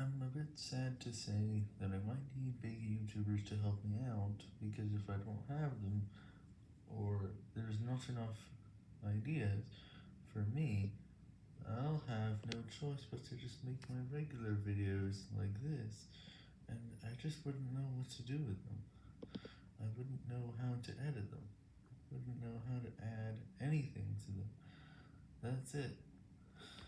I'm a bit sad to say that I might need big YouTubers to help me out, because if I don't have them, or there's not enough ideas for me, I'll have no choice but to just make my regular videos like this, and I just wouldn't know what to do with them. I wouldn't know how to edit them, I wouldn't know how to add anything to them. That's it.